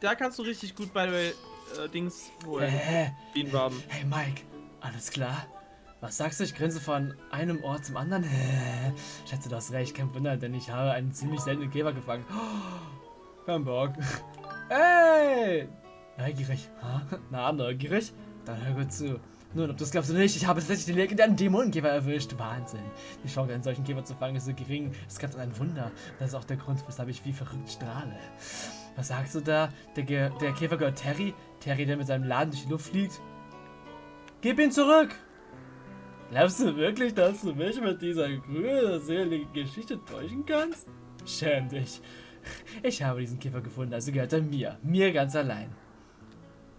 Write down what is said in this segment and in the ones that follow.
da kannst du richtig gut bei äh, Dings holen. Bienenwaben. Hey Mike, alles klar? Was sagst du? Ich grinse von einem Ort zum anderen. Hä? Schätze, du hast recht, kein Wunder, denn ich habe einen ziemlich seltenen Käfer gefangen. Oh, kein Bock. Hey! Neugierig. Ha? Na, neugierig? Dann hör gut zu. Nun, ob du es glaubst oder nicht, ich habe tatsächlich den legendären Dämonenkäfer erwischt. Wahnsinn. Die Chance, einen solchen Käfer zu fangen, ist so gering. Das ist ganz ein Wunder. Das ist auch der Grund, weshalb ich wie verrückt strahle. Was sagst du da? Der, Ge der Käfer gehört Terry? Terry, der mit seinem Laden durch die Luft fliegt? Gib ihn zurück! Glaubst du wirklich, dass du mich mit dieser grünseligen Geschichte täuschen kannst? Schäm dich. Ich habe diesen Käfer gefunden, also gehört er mir. Mir ganz allein.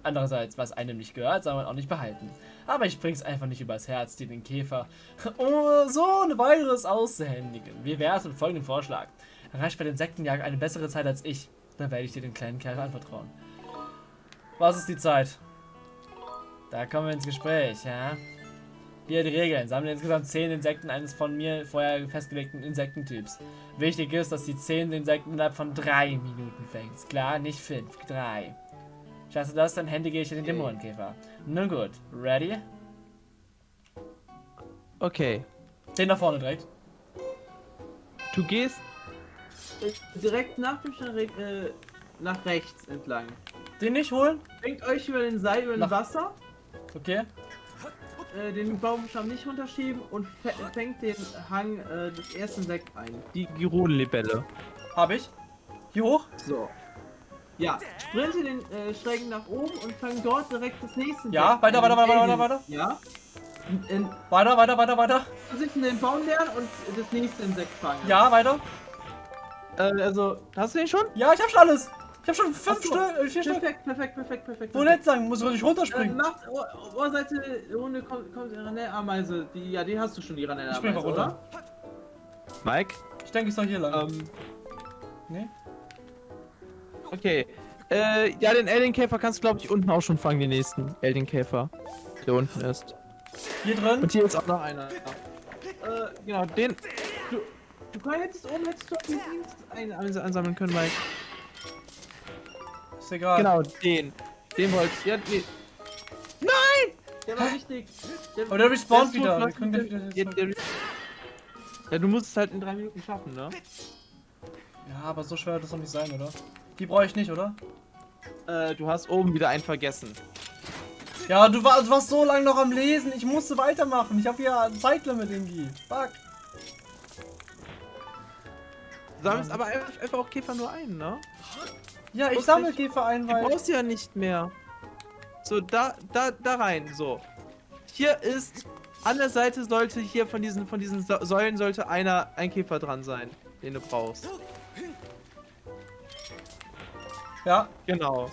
Andererseits, was einem nicht gehört, soll man auch nicht behalten. Aber ich bring's einfach nicht übers Herz, dir den Käfer oh, so ein weiteres auszuhändigen. Wie wär's mit folgendem Vorschlag? Erreicht bei der Insektenjagd eine bessere Zeit als ich, dann werde ich dir den kleinen Kerl anvertrauen. Was ist die Zeit? Da kommen wir ins Gespräch, ja? Hier die Regeln. Sammle insgesamt 10 Insekten eines von mir vorher festgelegten Insektentyps. Wichtig ist, dass die 10 Insekten innerhalb von 3 Minuten fängst. Klar, nicht 5, 3. Schaffst du das, dann händige ich dir den. Dämonenkäfer. Nun gut, ready? Okay. Den nach vorne direkt. Du gehst direkt nach dem Stein äh, nach rechts entlang. Den nicht holen? Denkt euch über den Seil, über Nach- das Wasser, Okay. äh, den Baumstamm nicht runterschieben und fä- fängt den Hang äh, des ersten Sekt ein. Die Girodenlibelle. Hab ich. Hier hoch? So. Ja, sprinte den äh, Schrägen nach oben und fang dort direkt das nächste Ja, Sekt weiter, weiter, weiter, Äh, weiter, weiter. Ja. In, in, Weiter, weiter, weiter, weiter. Vorsicht in den Baum lernen und das nächste Insekt fangen. Ja, weiter. Äh, also, hast du den schon? Ja, ich hab schon alles. Ich hab schon fünf so. Stück, äh, vier Stück. Perfekt, perfekt, perfekt, perfekt. Wo nicht sagen, muss ich Äh, runterspringen. macht Ohr, Ohrseite Runde kommt, kommt die Ranell-Ameise. Die, ja, die hast du schon, die Ich spring Ranell-Ameise, mal runter. oder? Mike? Ich denke, ich soll hier lang. Ähm, Nee? okay. Äh, ja, den Alien-Käfer kannst du, glaube ich, unten auch schon fangen, den nächsten Alien-Käfer. Der unten ist. Hier drin? Und hier ist auch noch einer. Äh, genau, den. Du, du kannst- hättest oben hättest du den Dienst ein, ein, einsammeln können, Mike. Ist egal. Genau, den. Den wollte ich. Ja, nee. Nein! Der war wichtig. Der, Aber der respawnt wieder. Wir können wieder ja, der, ja, du musst es halt in drei Minuten schaffen, ne? Ja, aber so schwer wird das doch nicht sein, oder? Die brauche ich nicht, oder? Äh, du hast oben wieder einen vergessen. Ja, du, war, du warst so lange noch am Lesen. Ich musste weitermachen. Ich habe hier ein Zeitlimit irgendwie. Fuck. Sammelst aber einfach, auch Käfer nur ein, ne? Ja, ich sammle Käfer ein, weil... brauchst du ja nicht mehr. So, da, da, da rein, so. Hier ist, an der Seite sollte hier von diesen, von diesen Säulen sollte einer, ein Käfer dran sein, den du brauchst. Ja, Genau.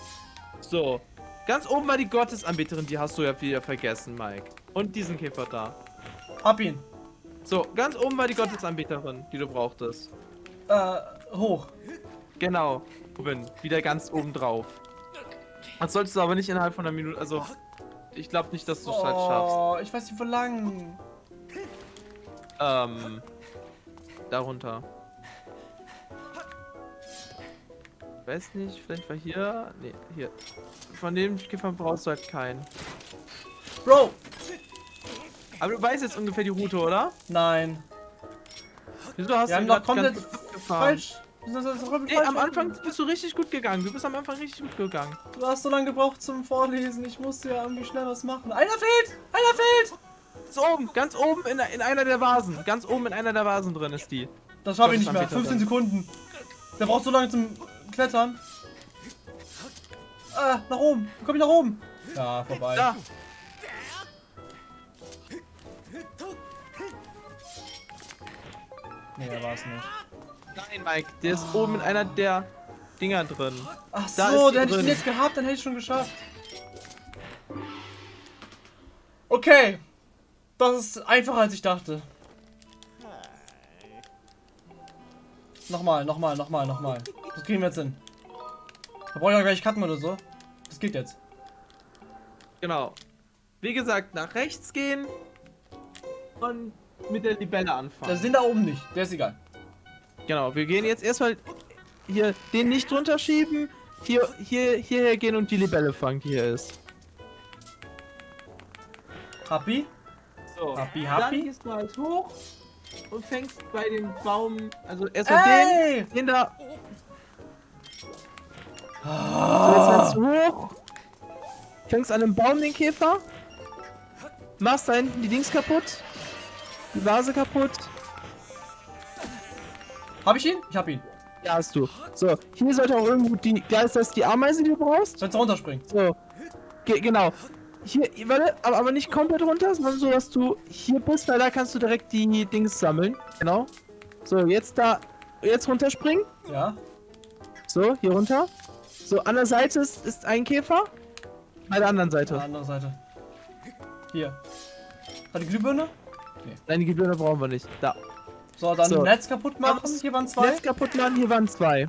So. Ganz oben war die Gottesanbeterin, die hast du ja wieder vergessen, Mike. Und diesen Käfer da. hab ihn. So, ganz oben war die Gottesanbeterin, die du brauchtest. Äh, hoch. Genau. Oben. Wieder ganz oben drauf. Das solltest du aber nicht innerhalb von einer Minute, also... Ich glaube nicht, dass du es halt schaffst. Oh, ich weiß nicht, wo lang. Ähm. Darunter. Weiß nicht, vielleicht war hier. Nee, hier. Von dem Käfer brauchst du halt keinen. Bro! Aber du weißt jetzt ungefähr die Route, oder? Nein. Wieso hast Wir haben du doch grad komplett gefahren? falsch. Das ist- falsch. am Anfang bist du richtig gut gegangen. Du bist am Anfang richtig gut gegangen. Du hast so lange gebraucht zum Vorlesen. Ich musste ja irgendwie schnell was machen. Einer fehlt! Einer fehlt! Ist oben, ganz oben in, in einer der Vasen. Ganz oben in einer der Vasen drin ist die. Das schaffe ich nicht mehr. Gott, das ist 15 Sekunden. Der braucht so lange zum Klettern. Ah, nach oben. Wie komm ich nach oben? Ja, vorbei. Da! Nee, da war es nicht. Nein, Mike, der ist oben in einer der Dinger drin. Ach Da so, der hätte ich den jetzt gehabt, dann hätte ich schon geschafft. Okay. Das ist einfacher als ich dachte. Nochmal, nochmal, nochmal, nochmal. Das kriegen wir jetzt hin. Da brauche ich auch gleich cutten oder so. Das geht jetzt. Genau. Wie gesagt, nach rechts gehen und mit der Libelle anfangen. Das sind da oben nicht. Der ist egal. Genau, wir gehen jetzt erstmal hier den nicht drunter schieben, hier, hier, hierher gehen und die Libelle fangen, die hier ist. Happy? So. Happy, Dann happy? gehst du halt hoch und fängst bei dem Baum, also erstmal den, Ey! den da. So, jetzt Ah. du hoch. Fängst an dem Baum den Käfer. Machst da hinten die Dings kaputt. Die Vase kaputt. Hab ich ihn? Ich hab ihn. Ja, hast du. So, hier sollte auch irgendwo die. Da ist das die Ameise, die du brauchst. Sollst du runterspringen? So. Ge genau. Hier, warte, aber, aber nicht komplett runter, sondern so, dass du hier bist, weil da kannst du direkt die Dings sammeln. Genau. So, jetzt da. Jetzt runterspringen. Ja. So, hier runter. So, an der Seite ist, ist ein Käfer. Bei der anderen Seite. der anderen Seite. Hier. Hat die Glühbirne? Nein, die Glühbirne brauchen wir nicht. Da. So, dann So. Netz kaputt machen. Hier waren zwei. Netz kaputt machen, hier waren zwei.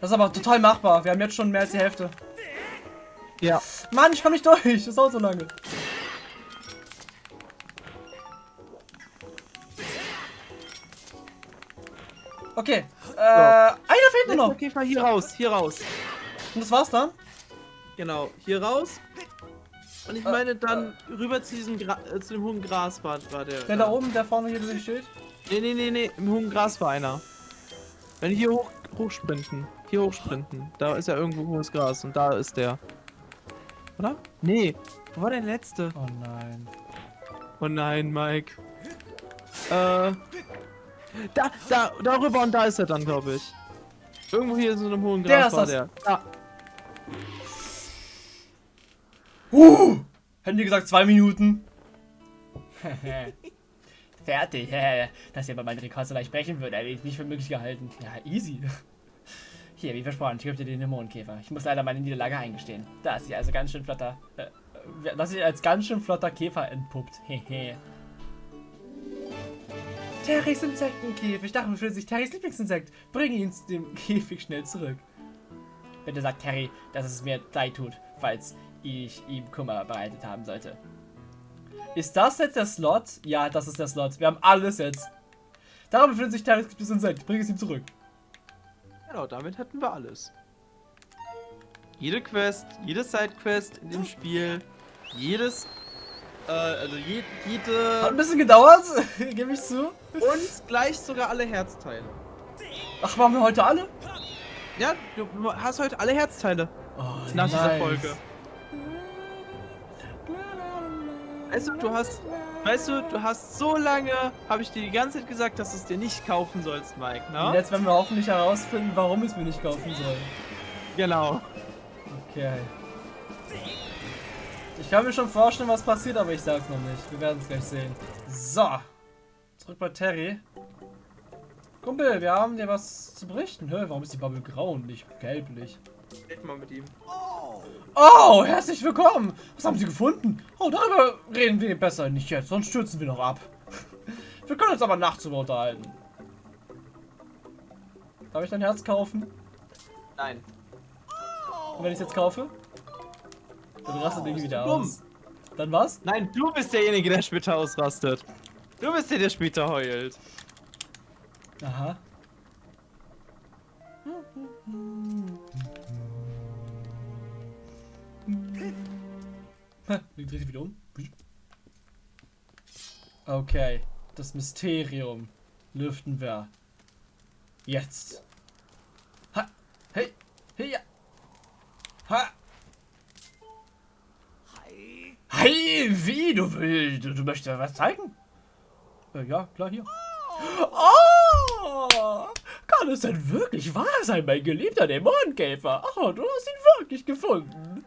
Das ist aber total machbar. Wir haben jetzt schon mehr als die Hälfte. Ja. Mann, ich komm nicht durch. Das dauert so lange. Okay. Äh, einer fehlt nur noch. Käfer hier raus, hier raus. Und das war's dann? Genau, hier raus. Und ich Äh, meine dann rüber zu diesem Gra äh, zu dem hohen Gras war, war der. Der da oben, der vorne hier durch steht. Nee, nee, nee, nee, im hohen Gras war einer. Wenn hier hoch, hochsprinten. Hier hochsprinten. Da ist ja irgendwo hohes Gras und da ist der. Oder? Nee. Wo war der letzte? Oh nein. Oh nein, Mike. Äh. Da, da, darüber und da ist er dann, glaube ich. Irgendwo hier in so einem hohen Gras Der ist war das. der. Da. Uh! Hätten die gesagt zwei Minuten. Fertig. Dass ihr bei meinem Rekord so leicht brechen würde, hätte ich nicht für möglich gehalten. Ja, easy. Hier, wie versprochen, ich gebe dir den Dämonenkäfer. Ich muss leider meine Niederlage eingestehen. Da ist sie also ganz schön flotter. Äh, dass sich als ganz schön flotter Käfer entpuppt. Hehe. Terrys Insektenkäfig. Darin befindet sich Terrys Lieblingsinsekt. Bring ihn zu dem Käfig schnell zurück. Bitte sagt Terry, dass es mir leid tut, falls ich ihm Kummer bereitet haben sollte. Ist das jetzt der Slot? Ja, das ist der Slot. Wir haben alles jetzt. Darin befindet sich Terrys Lieblingsinsekt. Bring es ihm zurück. Genau, damit hätten wir alles. Jede Quest, jede Sidequest in dem Spiel, jedes, äh, also je, Hat ein jede bisschen gedauert, gebe ich zu. und gleich sogar alle Herzteile. Ach, machen wir heute alle? Ja, du hast heute alle Herzteile Oh, nach dieser nice. Folge. Weißt du, du hast, weißt du, du hast so lange, habe ich dir die ganze Zeit gesagt, dass du es dir nicht kaufen sollst, Mike, Und ne? jetzt werden wir hoffentlich herausfinden, warum ich es mir nicht kaufen soll. Genau. Okay. Ich kann mir schon vorstellen, was passiert, aber ich sag's noch nicht. Wir werden es gleich sehen. So. Zurück bei Terry. Kumpel, wir haben dir was zu berichten. Hä, warum ist die Bubble grau und nicht gelblich? Red mal mit ihm. Oh, herzlich willkommen. Was haben Sie gefunden? Oh, darüber reden wir besser nicht jetzt, sonst stürzen wir noch ab. Wir können uns aber nachts darüber unterhalten. Darf ich dein Herz kaufen? Nein. Und wenn ich es jetzt kaufe? Dann rastet Ding wieder dumm. aus. Dann was? Nein, du bist derjenige, der später ausrastet. Du bist der, der später heult. Aha. Ha, Dreht sich wieder um. Okay, das Mysterium lüften wir. Jetzt. Ha, hey, hey, ja. Ha. Hi, wie? Du, will- du, möchtest was zeigen? Äh, ja, klar, hier. Oh! Kann es denn wirklich wahr sein, mein geliebter Dämonenkäfer? Oh, du hast ihn wirklich gefunden.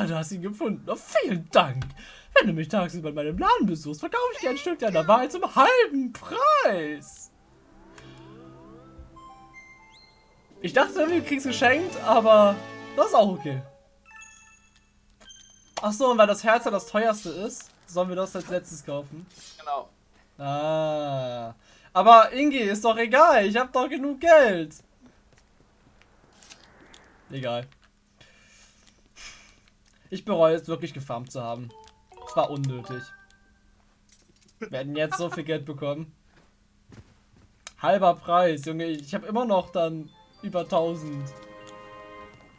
Ah, du hast ihn gefunden. Oh, vielen Dank. Wenn du mich tagsüber in meinem Laden besuchst, verkaufe ich dir ein Stück deiner Wahrheit zum halben Preis. Ich dachte, wir kriegst geschenkt, aber das ist auch okay. Ach so, und weil das Herz ja das teuerste ist, sollen wir das als letztes kaufen. Genau. Ah. Aber Ingi, ist doch egal. Ich habe doch genug Geld. Egal. Ich bereue es wirklich gefarmt zu haben. Es war unnötig. Wir hätten jetzt so viel Geld bekommen. Halber Preis, Junge. Ich habe immer noch dann über 1000.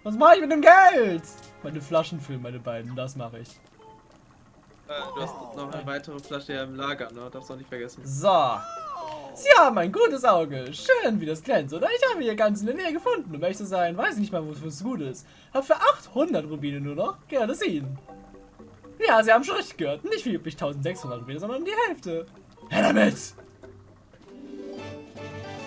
Was mache ich mit dem Geld? Meine Flaschen füllen, meine beiden. Das mache ich. Äh, du hast noch eine weitere Flasche im Lager, ne? Darfst du auch nicht vergessen. So. Sie haben ein gutes Auge. Schön, wie das glänzt, oder? Ich habe hier ganz in der Nähe gefunden. Um ehrlich zu sein, weiß ich nicht mal, wofür es gut ist. Hab für 800 Rubine nur noch. Gerne sehen. Ja, Sie haben schon richtig gehört. Nicht wie üblich 1600 Rubine, sondern die Hälfte. Her damit!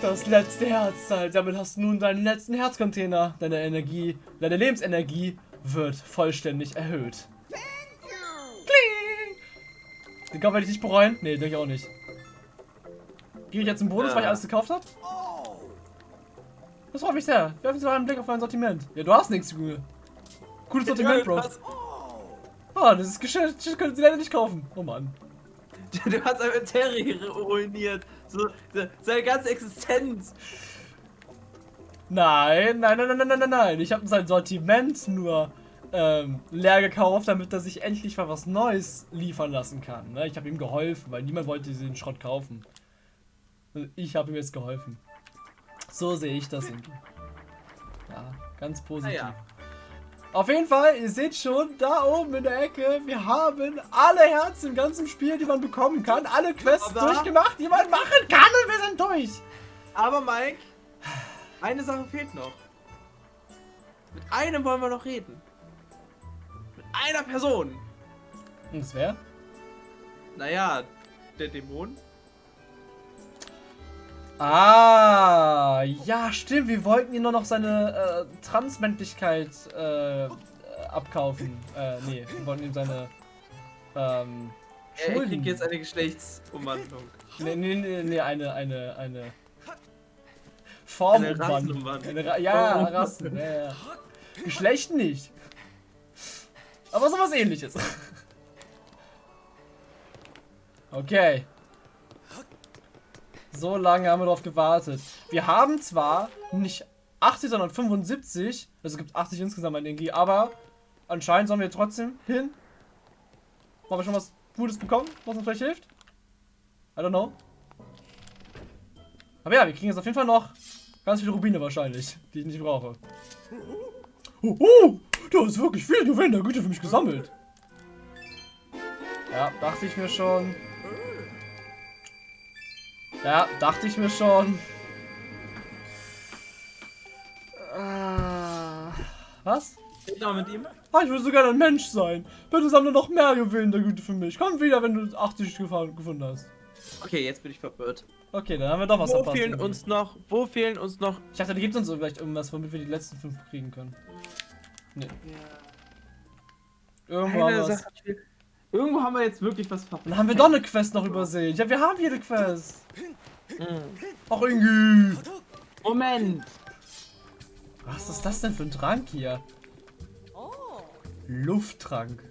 Das letzte Herzzeit. Damit hast du nun deinen letzten Herzcontainer. Deine Energie, deine Lebensenergie wird vollständig erhöht. Kling! Den Kauf werde ich nicht bereuen. Nee, denke ich auch nicht. Gehe ich jetzt im Bonus, Ja. weil ich alles gekauft habe? Das freut mich sehr. Werfen Sie mal einen Blick auf mein Sortiment. Ja, du hast nichts, Junge. Cooles Sortiment, Bro. Ah, das ist Geschäft, das können Sie leider nicht kaufen. Oh Mann. du hast einfach Terry ruiniert. So, se- seine ganze Existenz. Nein, nein, nein, nein, nein, nein, nein, nein. Ich habe sein Sortiment nur ähm, leer gekauft, damit er sich endlich mal was Neues liefern lassen kann. Ne? Ich habe ihm geholfen, weil niemand wollte diesen Schrott kaufen. Und Ich habe ihm jetzt geholfen. So sehe ich das. Ingi. Ja, ganz positiv. Naja. Auf jeden Fall, ihr seht schon, da oben in der Ecke, wir haben alle Herzen im ganzen Spiel, die man bekommen kann. Alle Quests Aber- durchgemacht, die man machen kann und wir sind durch. Aber Mike, eine Sache fehlt noch. Mit einem wollen wir noch reden. Mit einer Person. Und das wäre? Naja, der Dämon. Ah, ja, stimmt. Wir wollten ihm nur noch seine äh, Transmännlichkeit äh, abkaufen. Äh, nee, wir wollten ihm seine ähm, Er, kriegt jetzt eine Geschlechtsumwandlung. Nee, nee, nee, nee, eine, eine, eine Formumwandlung. Ra ja. Rassen, ja, ja. Geschlecht nicht. Aber sowas ähnliches. Okay. So lange haben wir darauf gewartet. Wir haben zwar nicht 80, sondern 75. Also es gibt 80 insgesamt an Energie, aber anscheinend sollen wir trotzdem hin. Haben wir schon was Gutes bekommen, was uns vielleicht hilft? I don't know. Aber ja, wir kriegen jetzt auf jeden Fall noch ganz viele Rubine wahrscheinlich, die ich nicht brauche. Oh, oh da ist wirklich viel Juwelen der Güte für mich gesammelt. Ja, dachte ich mir schon. Ja, dachte ich mir schon. Ah, was? Noch mit ihm. Ah, ich will so gerne ein Mensch sein. Bitte sammle noch mehr Juwelen der Güte für mich. Komm wieder, wenn du 80 gefahren, gefunden hast. Okay, jetzt bin ich verwirrt. Okay, dann haben wir doch was Wo verpasst. fehlen irgendwie. uns noch, wo fehlen uns noch Ich dachte, da gibt es uns so vielleicht irgendwas, womit wir die letzten fünf kriegen können. Nee. Irgendwo haben eine. Irgendwo haben wir jetzt wirklich was verpasst. Dann haben wir doch eine Quest noch übersehen. Ja, wir haben jede Quest. Mhm. Ach, irgendwie. Moment. Was ist das denn für ein Trank hier? Lufttrank.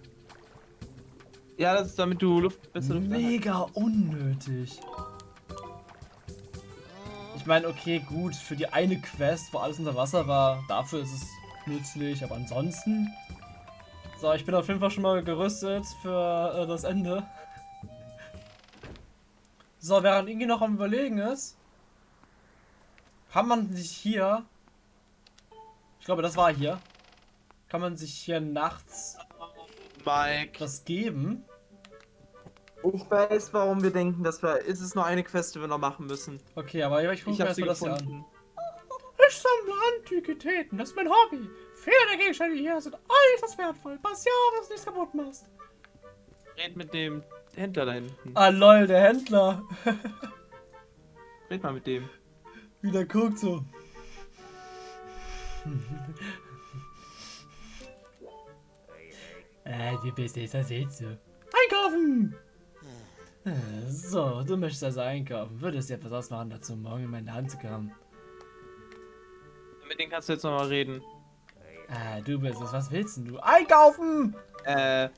Ja, das ist damit du Luft besser Luft. Mega unnötig. Ich meine, okay, gut, für die eine Quest, wo alles unter Wasser war, dafür ist es nützlich, aber ansonsten. So, ich bin auf jeden Fall schon mal gerüstet für äh, das Ende. So, während Ingi noch am Überlegen ist, kann man sich hier. Ich glaube, das war hier. Kann man sich hier nachts Mike. was geben. Ich weiß, warum wir denken, dass wir. Es ist nur eine Quest, die wir noch machen müssen. Okay, aber ich gucke mir habe sie erstmal das hier an. gefunden. Ich sammle Antiquitäten, das ist mein Hobby. Viele der Gegenstände hier sind äußerst wertvoll. Pass ja auf, dass du nichts kaputt machst. Red mit dem Händler da hinten. Ah lol, der Händler. Red mal mit dem. Wie der guckt so. äh, du bist jetzt, das seht du. Einkaufen! Äh, So, du möchtest also einkaufen. Würdest dir etwas ausmachen, dazu morgen in meine Hand zu kommen. Mit dem kannst du jetzt noch mal reden. Ah, du bist es. Was willst denn du? Einkaufen! Äh.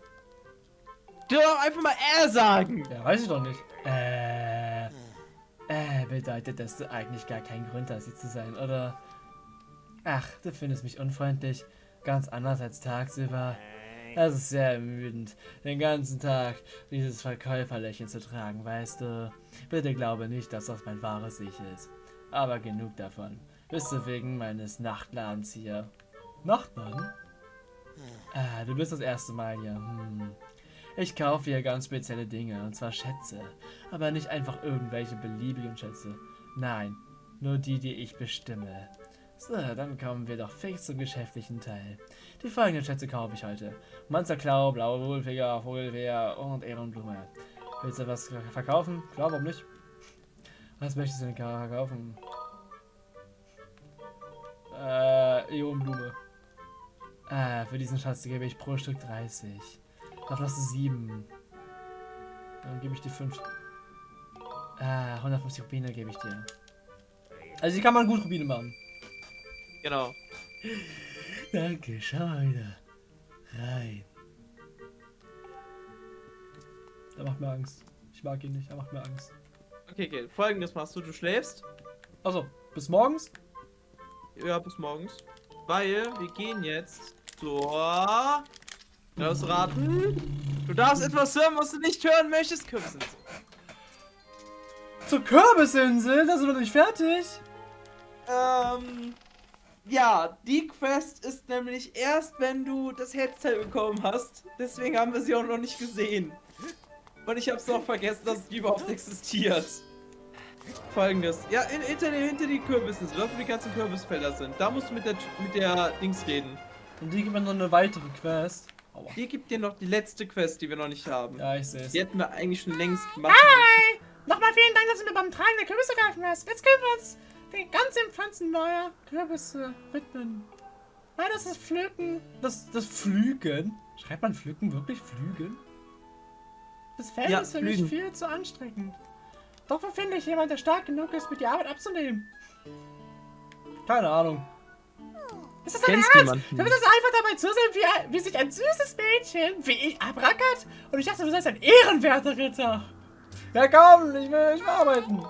Du doch einfach mal er sagen! Ja, weiß ich doch nicht. Äh. Äh, bedeutet, dass du eigentlich gar keinen Grund hast, hier zu sein, oder? Ach, du findest mich unfreundlich. Ganz anders als tagsüber. Das ist sehr ermüdend, den ganzen Tag dieses Verkäuferlächeln zu tragen, weißt du. Bitte glaube nicht, dass das mein wahres Ich ist. Aber genug davon. Bist du wegen meines Nachtladens hier? Nachtladen? Ah, du bist das erste Mal hier. Hm. Ich kaufe hier ganz spezielle Dinge, und zwar Schätze. Aber nicht einfach irgendwelche beliebigen Schätze. Nein, nur die, die ich bestimme. So, dann kommen wir doch fix zum geschäftlichen Teil. Die folgenden Schätze kaufe ich heute. Monsterklau, blaue Wohlfinger, Vogelwehr und Ehrenblume. Willst du was verkaufen? Klar, warum nicht? Was möchtest du denn verkaufen? Äh, Ionenblume. Ah, für diesen Schatz gebe ich pro Stück 30. Davon hast du 7. Dann gebe ich dir 5. Ah, 150 Rubine gebe ich dir. Also hier kann man gut Rubine machen. Genau. Danke, schau mal wieder. Rein. Er macht mir Angst. Ich mag ihn nicht, er macht mir Angst. Okay, okay. Folgendes machst du. Du schläfst. Also, bis morgens? Ja, bis morgens. Weil wir gehen jetzt zur... Lass raten. Du darfst etwas hören, was du nicht hören möchtest, Kürbis. Zur Kürbisinsel? Da sind wir noch nicht fertig. Ähm... Ja, die Quest ist nämlich erst, wenn du das Headset bekommen hast. Deswegen haben wir sie auch noch nicht gesehen. Und ich hab's auch vergessen, dass die überhaupt existiert. Folgendes. Ja, in, hinter, den, hinter die Kürbissen, dort wo die ganzen Kürbisfelder sind. Da musst du mit der, mit der Dings reden. Und die gibt mir noch eine weitere Quest. Aua. Hier gibt dir noch die letzte Quest, die wir noch nicht haben. Ja, ich sehe es. Die hätten wir eigentlich schon längst gemacht. Hi! Nochmal vielen Dank, dass du mir beim Tragen der Kürbisse geholfen hast. Jetzt können wir uns den ganzen Pflanzen neuer Kürbisse widmen. Weil das ist Pflücken. Das, das Flügen? Schreibt man Pflücken wirklich Flügen? Das Feld Ja, ist für Flügen. mich viel zu anstrengend. Doch wo finde ich jemand, der stark genug ist, mir die Arbeit abzunehmen? Keine Ahnung. Ist das dein Ernst? Du willst also einfach dabei zusehen, wie, wie sich ein süßes Mädchen wie ich abrackert? Und ich dachte, du seist ein ehrenwerter Ritter. Ja komm, ich will, ich will arbeiten.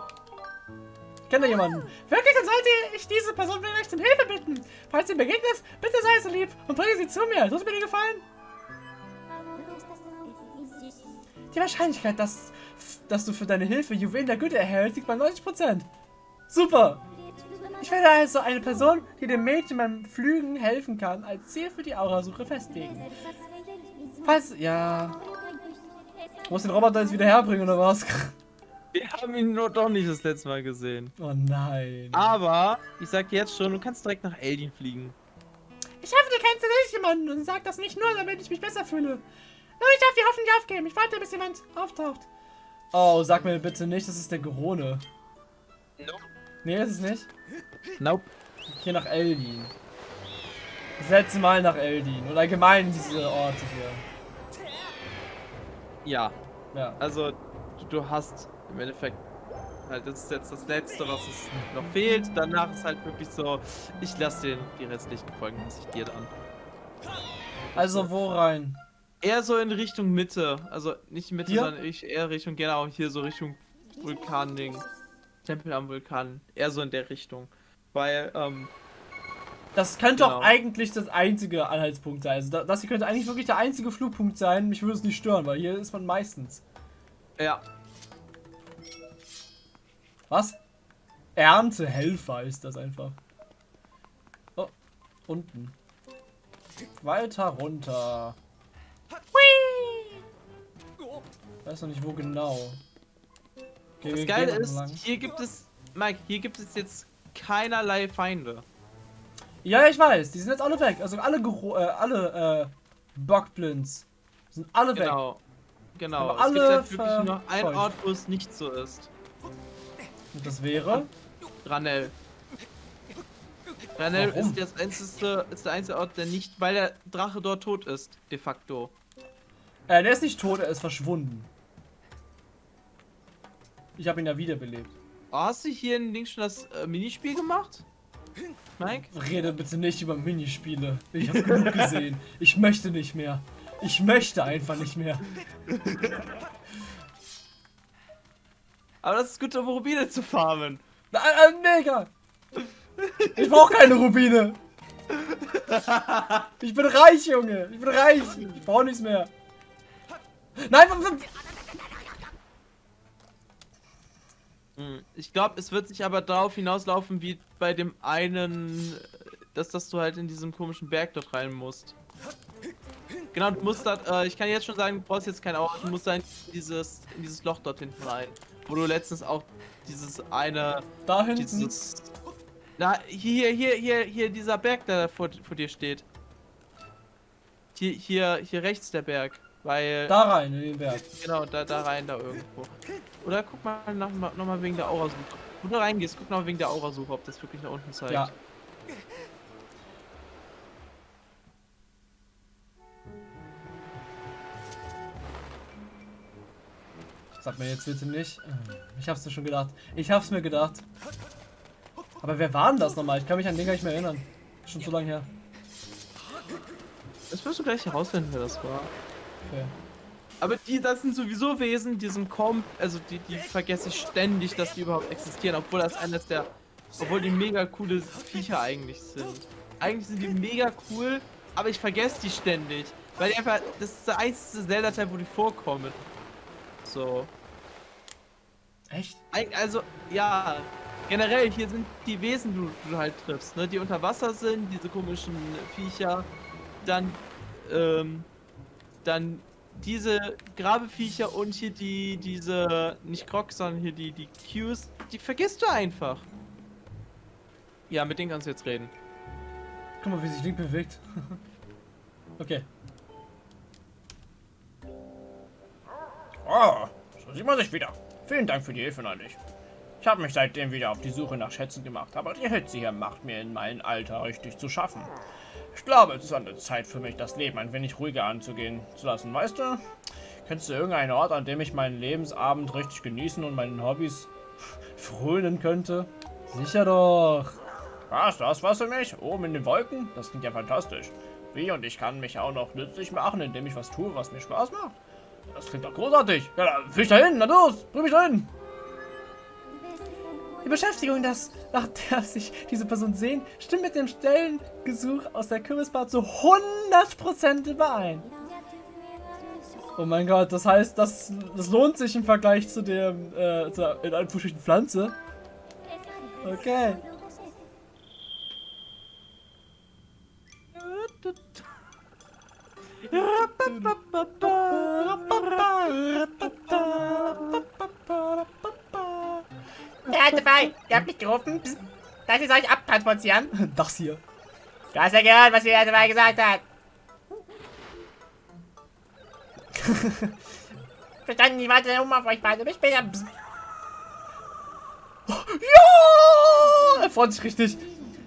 Ich kenne da jemanden. Wirklich, dann sollte ich diese Person vielleicht um Hilfe bitten. Falls sie mir begegnet, bitte sei so lieb und bringe sie zu mir. Tut mir dir gefallen? Die Wahrscheinlichkeit, dass, dass du für deine Hilfe Juwelen der Güte erhältst, liegt bei 90%. Super. Ich werde also eine Person, die dem Mädchen beim Flügen helfen kann, als Ziel für die Aurasuche festlegen. Falls, ja... Du musst den Roboter jetzt wieder herbringen, oder was? Wir haben ihn nur doch nicht das letzte Mal gesehen. Oh nein. Aber, ich sag dir jetzt schon, du kannst direkt nach Eldin fliegen. Ich hoffe, du kennst tatsächlich jemanden und sag das nicht nur, damit ich mich besser fühle. Nur ich darf die Hoffnung nicht aufgeben. Ich warte, bis jemand auftaucht. Oh, sag mir bitte nicht, das ist der Gerone. Nope. Nee, ist es nicht. Nope. Hier nach Eldin. Das letzte Mal nach Eldin. Und allgemein diese Orte hier. Ja, Ja. also du, du hast im Endeffekt halt das ist jetzt das letzte, was es noch fehlt. Danach ist halt wirklich so, ich lasse den die restlichen Folgen lasse ich dir dann. Also wo rein? Eher so in Richtung Mitte, also nicht Mitte, Hier? sondern ich eher Richtung genau hier so Richtung Vulkan-Ding. Tempel am Vulkan, eher so in der Richtung, weil ähm, Das könnte Genau. auch eigentlich das einzige Anhaltspunkt sein. Also da- das hier könnte eigentlich wirklich der einzige Flugpunkt sein. Mich würde es nicht stören, weil hier ist man meistens. ja, Was? Erntehelfer ist das einfach. Oh, unten. Weiter runter. Weiß noch nicht wo genau. Okay, das Geile ist, hier gibt es, Mike, hier gibt es jetzt keinerlei Feinde. Ja, ich weiß. Die sind jetzt alle weg. Also alle, Gero- äh, alle äh, Bockblinds sind alle weg. Genau. Genau. Aber es gibt alle halt wirklich nur einen. Ort, wo es nicht so ist. Und das wäre? Ranel. Ranel Warum? ist, das einzige, ist der einzige Ort, der nicht, weil der Drache dort tot ist, de facto. Äh, der ist nicht tot, er ist verschwunden. Ich habe ihn ja wiederbelebt. Oh, hast du hier in Ding schon das äh, Minispiel gemacht? Mike? Rede bitte nicht über Minispiele. Ich habe genug gesehen. Ich möchte nicht mehr. Ich möchte einfach nicht mehr. Aber das ist gut, um Rubine zu farmen. Na, äh, nee, egal. Ich brauche keine Rubine. Ich bin reich, Junge. Ich bin reich. Ich brauche nichts mehr. Nein, Ich glaube, es wird sich aber darauf hinauslaufen, wie bei dem einen, äh, dass, dass du halt in diesem komischen Berg dort rein musst. Genau, du musst da, äh, ich kann jetzt schon sagen, du brauchst jetzt kein Auto, du musst da in dieses, in dieses Loch dort hinten rein. Wo du letztens auch dieses eine, da hinten. dieses, na, hier, hier, hier, hier, dieser Berg, der da vor, vor dir steht. Hier, hier, hier rechts der Berg, weil... Da rein, in den Berg. Genau, da, da rein, da irgendwo. Oder guck mal nochmal noch mal wegen der Aurasuche. Wo du reingehst, guck noch wegen der Aurasuche, ob das wirklich nach unten zeigt. Ja. Sag mir jetzt bitte nicht. Ich hab's mir schon gedacht. Ich hab's mir gedacht. Aber wer war denn das nochmal? Ich kann mich an den gar nicht mehr erinnern. Schon zu lange her. Das wirst du gleich herausfinden, wer das war. Okay. Aber die, das sind sowieso Wesen, die sind kaum, also die, die vergesse ich ständig, dass die überhaupt existieren, obwohl das eines der, obwohl die mega coole Viecher eigentlich sind. Eigentlich sind die mega cool, aber ich vergesse die ständig, weil die einfach, das ist der einzige Zelda-Teil, wo die vorkommen. So. Echt? Also, ja, generell, hier sind die Wesen, die du, du halt triffst, ne? Die unter Wasser sind, diese komischen Viecher. Dann, ähm, dann diese Grabeviecher und hier die, diese, nicht Crocs, sondern hier die, die Qs, die vergisst du einfach. Ja, mit denen kannst du jetzt reden. Guck mal, wie sich Link bewegt. okay. Oh, so sieht man sich wieder. Vielen Dank für die Hilfe neulich. Ich habe mich seitdem wieder auf die Suche nach Schätzen gemacht, aber die Hitze hier macht mir in meinem Alter richtig zu schaffen. Ich glaube, es ist an der Zeit für mich, das Leben ein wenig ruhiger anzugehen zu lassen. Weißt du, kennst du irgendeinen Ort, an dem ich meinen Lebensabend richtig genießen und meinen Hobbys frönen könnte? Sicher doch. Was, das was für mich? Oben in den Wolken? Das klingt ja fantastisch. Wie und ich kann mich auch noch nützlich machen, indem ich was tue, was mir Spaß macht. Das klingt doch großartig. Ja, dann will ich da hin, na los, bring mich dahin. Die Beschäftigung, das, nach der sich diese Person sehen, stimmt mit dem Stellengesuch aus der Kürbisbar zu 100% überein. Oh mein Gott, das heißt, das, das lohnt sich im Vergleich zu dem, äh, zur, in Anführungsstrichen Pflanze. Okay. Alte Fall, ihr habt mich gerufen. Psst. Darf ich euch abtransportieren? Das hier. Du hast ja gehört, was alte Fall gesagt hat. Verstanden, ich warte um auf euch beide. Bis später. Psst. Ja! Er freut sich richtig.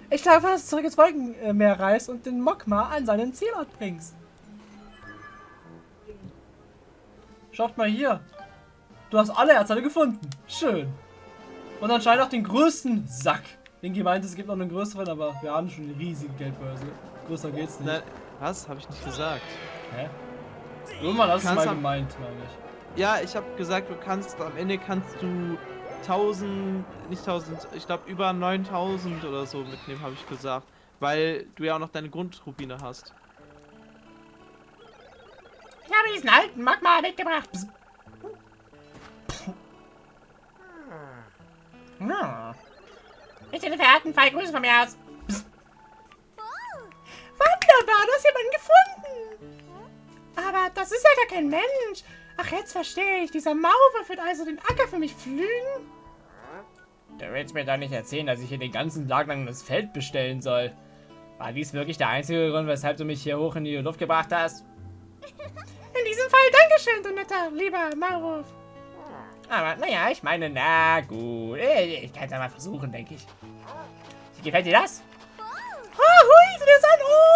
Ich glaube, dass du zurück ins Wolkenmeer reist und den Mokma an seinen Zielort bringst. Schaut mal hier. Du hast alle Erzteile gefunden. Schön. Und anscheinend auch den größten Sack. Ingi meinte, es gibt noch einen größeren, aber wir haben schon eine riesige Geldbörse. Größer geht's nicht. Nein, was? Habe ich nicht gesagt. Hä? Irgendwann hast du mal gemeint, meine ich. Ja, ich habe gesagt, du kannst, am Ende kannst du 1000, nicht 1000, ich glaube über 9000 oder so mitnehmen, habe ich gesagt. Weil du ja auch noch deine Grundrubine hast. Ich habe diesen alten Magma mitgebracht. Psst. Ja. Ich den verehrten Fall Grüße von mir aus. Psst. Wunderbar, du hast jemanden gefunden. Aber das ist ja gar kein Mensch. Ach, jetzt verstehe ich. Dieser Maurer wird also den Acker für mich pflügen. Du willst mir doch nicht erzählen, dass ich hier den ganzen Tag lang das Feld bestellen soll. War dies wirklich der einzige Grund, weshalb du mich hier hoch in die Luft gebracht hast? In diesem Fall Dankeschön, du netter, lieber Maulwurf. Aber naja, ich meine, na gut. Ich ich kann es ja mal versuchen, denke ich. Wie gefällt dir das? Ah, hui, das ist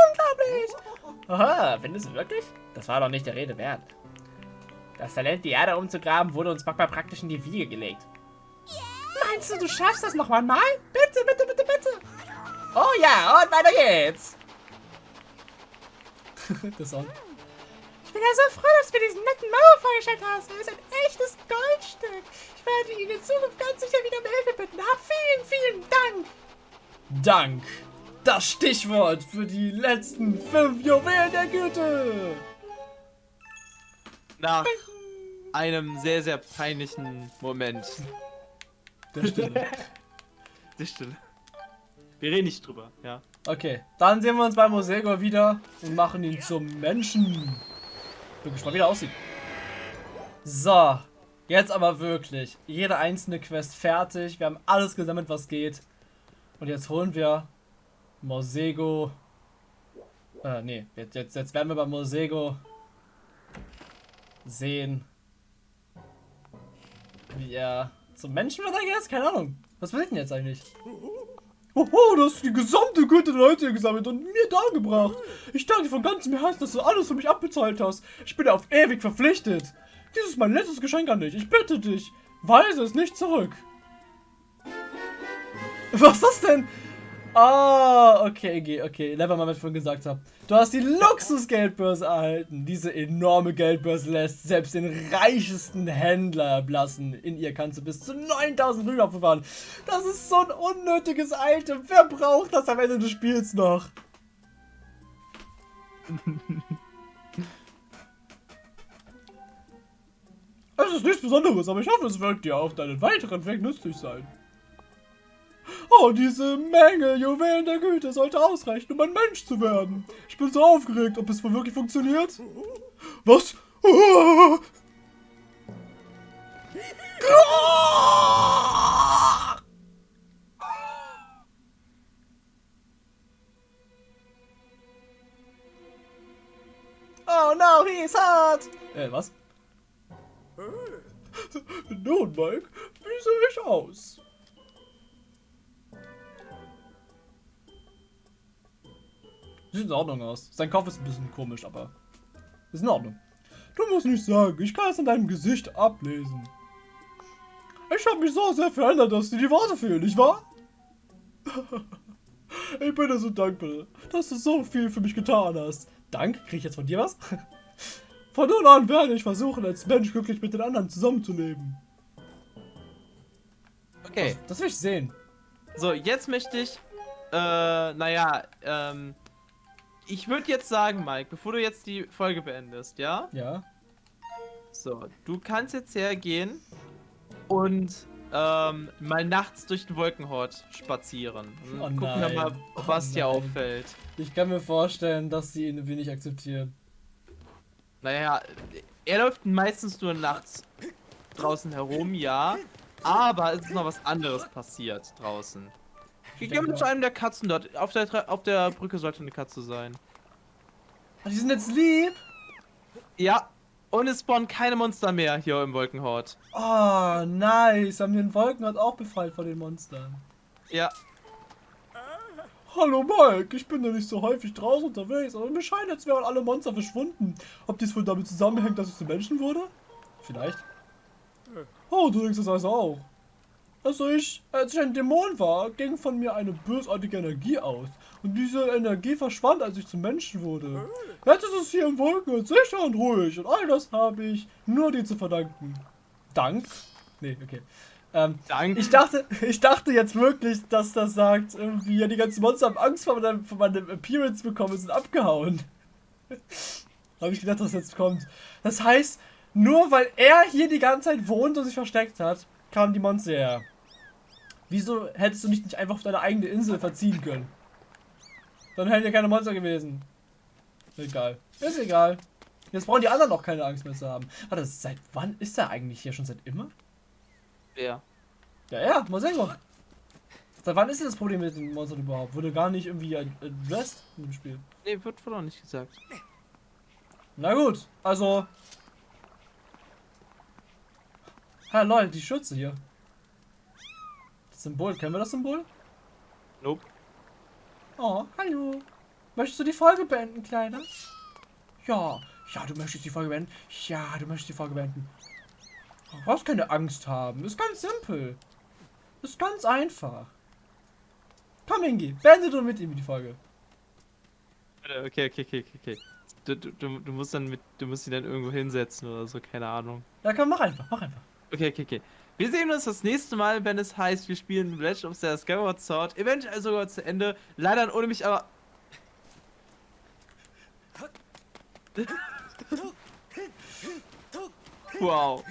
unglaublich. Aha, findest du wirklich? Das war doch nicht der Rede wert. Das Talent, die Erde umzugraben, wurde uns Magma praktisch in die Wiege gelegt. Meinst du, du schaffst das noch einmal? Bitte, bitte, bitte, bitte. Oh ja, und weiter geht's. Das Sound. Ich bin ja so froh, dass du mir diesen netten Mauer vorgestellt hast. Er ist ein echtes Goldstück. Ich werde ihn in Zukunft ganz sicher wieder um Hilfe bitten. Hab vielen, vielen Dank. Dank. das Stichwort für die letzten fünf Juwelen der Güte. Nach einem sehr, sehr peinlichen Moment. Der Stille. Das stimmt. Wir reden nicht drüber, ja. Okay, dann sehen wir uns bei Mosego wieder und machen ihn zum Menschen. Bin gespannt, wie er aussieht. So, jetzt aber wirklich. Jede einzelne Quest fertig. Wir haben alles gesammelt, was geht. Und jetzt holen wir Mosego. Äh, nee, jetzt, jetzt, jetzt werden wir bei Mosego sehen, wie er zum Menschen wird, I guess? Keine Ahnung. Was passiert denn jetzt eigentlich? Oho, du hast die gesamte Güte der Leute gesammelt und mir dargebracht. Ich danke dir von ganzem Herzen, dass du alles für mich abbezahlt hast. Ich bin dir auf ewig verpflichtet. Dies ist mein letztes Geschenk an dich. Ich bitte dich, weise es nicht zurück. Was ist das denn? Ah, okay, okay, okay. Never mal, was ich vorhin gesagt habe. Du hast die Luxusgeldbörse erhalten. Diese enorme Geldbörse lässt selbst den reichesten Händler erblassen. In ihr kannst du bis zu 9000 Rüben aufbewahren. Das ist so ein unnötiges Item. Wer braucht das am Ende des Spiels noch? Es ist nichts Besonderes, aber ich hoffe, es wird dir auf deinen weiteren Weg nützlich sein. Oh, diese Menge Juwelen der Güte sollte ausreichen, um ein Mensch zu werden. Ich bin so aufgeregt, ob es wohl wirklich funktioniert. Was? Ah! Oh no, he's hot! Äh, was? Nun, Mike, wie sehe ich aus? Sieht in Ordnung aus. Sein Kopf ist ein bisschen komisch, aber ist in Ordnung. Du musst nicht sagen, ich kann es an deinem Gesicht ablesen. Ich habe mich so sehr verändert, dass dir die Worte fehlen, nicht wahr? ich bin dir so dankbar, dass du so viel für mich getan hast. Dank? Krieg ich jetzt von dir was? Von nun an werde ich versuchen, als Mensch glücklich mit den anderen zusammenzuleben. Okay, Das will ich sehen. so, jetzt möchte ich, äh, naja, ähm, ich würde jetzt sagen, Mike, bevor du jetzt die Folge beendest, ja? Ja. So, du kannst jetzt hergehen und ähm, mal nachts durch den Wolkenhort spazieren. Und Oh gucken wir mal, was Oh dir auffällt. Ich kann mir vorstellen, dass sie ihn wenig akzeptieren. Naja, er läuft meistens nur nachts draußen herum, ja. Aber es ist noch was anderes passiert draußen. Wir gehen denke zu einem der Katzen dort. Auf der, Tre- auf der Brücke sollte eine Katze sein. Ach, die sind jetzt lieb. Ja, und es spawnen keine Monster mehr hier im Wolkenhort. Oh, nice. Haben wir den Wolkenhort auch befreit von den Monstern. Ja, Hallo Mike, ich bin ja nicht so häufig draußen unterwegs, aber mir scheint, als wären alle Monster verschwunden. Ob dies wohl damit zusammenhängt, dass ich zu Menschen wurde? Vielleicht. Oh, du denkst das also auch. Also ich, als ich ein Dämon war, ging von mir eine bösartige Energie aus. Und diese Energie verschwand, als ich zum Menschen wurde. Jetzt ist es hier im Wolken sicher und ruhig. Und all das habe ich nur dir zu verdanken. Dank? Nee, okay. Ähm, danke. ich dachte, ich dachte jetzt wirklich, dass das sagt, irgendwie, ja, die ganzen Monster haben Angst vor meinem, vor meinem Appearance bekommen und sind abgehauen. Habe ich gedacht, dass jetzt kommt. Das heißt, nur weil er hier die ganze Zeit wohnt und sich versteckt hat, kamen die Monster her. Wieso hättest du dich nicht einfach auf deine eigene Insel verziehen können? Dann hätten ja keine Monster gewesen. Egal. Ist egal. Jetzt brauchen die anderen auch keine Angst mehr zu haben. Warte, seit wann ist er eigentlich hier? Schon seit immer? Wer? Ja, ja, Mosengo. Seit wann ist denn das Problem mit den Monstern überhaupt? Wurde gar nicht irgendwie addressed dem Spiel. Nee, wird wohl auch nicht gesagt. Na gut, also. Ha, lol, die Schürze hier. Symbol, kennen wir das Symbol? Nope. Oh, hallo. Möchtest du die Folge beenden, Kleiner? Ja, ja, du möchtest die Folge beenden. Ja, du möchtest die Folge beenden. Du brauchst keine Angst haben. Ist ganz simpel. Ist ganz einfach. Komm, Ingi, beende du mit ihm die Folge. Okay, okay, okay, okay, du, du, du musst dann mit, du musst ihn dann irgendwo hinsetzen oder so, keine Ahnung. Ja, komm, mach einfach, mach einfach. Okay, okay, okay. Wir sehen uns das nächste Mal, wenn es heißt, wir spielen Legend of Zelda Skyward Sword. Eventuell sogar zu Ende. Leider ohne mich, aber... wow.